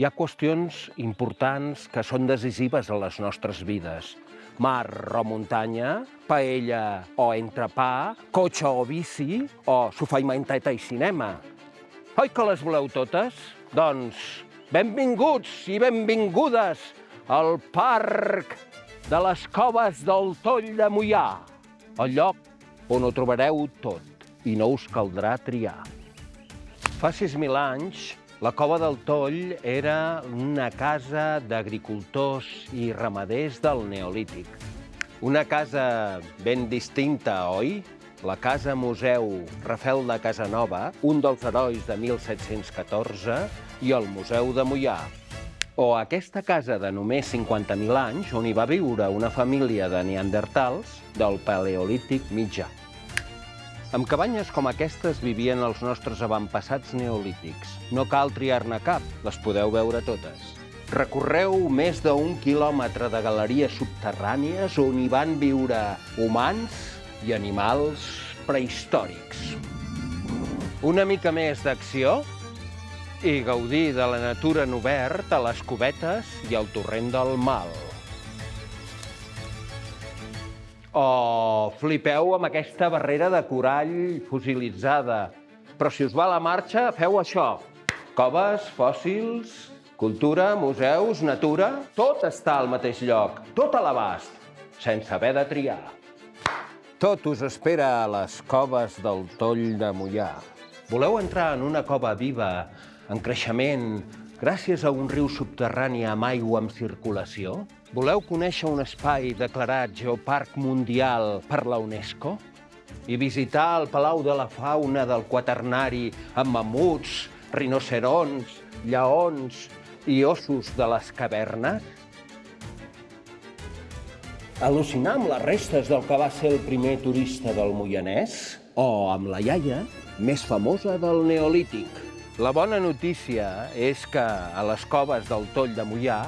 Hi ha qüestions importants que són decisives a les nostres vides. Mar o muntanya, paella o entrepà, cotxe o bici, o sofà i manteta i cinema. Oi que les voleu totes? Doncs benvinguts i benvingudes al Parc de les Coves del Toll de Mollà, el lloc on ho trobareu tot i no us caldrà triar. Fa 6.000 anys, la Cova del Toll era una casa d'agricultors i ramaders del Neolític. Una casa ben distinta, oi? La Casa Museu Rafel de Casanova, un dels herois de 1714, i el Museu de Mollà. O aquesta casa de només 50.000 anys, on hi va viure una família de neandertals del Paleolític mitjà. Amb cabanyes com aquestes vivien els nostres avantpassats neolítics. No cal triar-ne cap, les podeu veure totes. Recorreu més d'un quilòmetre de galeries subterrànies on hi van viure humans i animals prehistòrics. Una mica més d'acció i gaudir de la natura en obert a les cubetes i al torrent del Mal. O flipeu amb aquesta barrera de corall fossilitzada. Però si us va la marxa, feu això. Coves, fòssils, cultura, museus, natura... Tot està al mateix lloc, tot a l'abast, sense haver de triar. Tot us espera a les coves del Toll de Mollà. Voleu entrar en una cova viva, en creixement, gràcies a un riu subterrani amb aigua en circulació? Voleu conèixer un espai declarat Geoparc Mundial per la UNESCO? I visitar el Palau de la Fauna del Quaternari amb mamuts, rinocerons, lleons i ossos de les cavernes? Al·lucinar amb les restes del que va ser el primer turista del Moianès? O amb la iaia més famosa del Neolític? La bona notícia és que a les coves del Toll de Mollà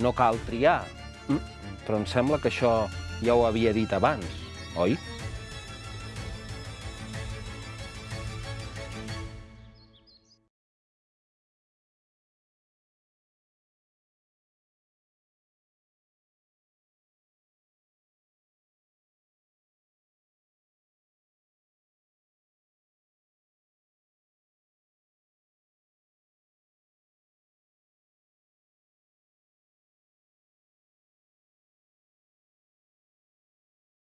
no cal triar. Mm, Però em sembla que això ja ho havia dit abans, oi?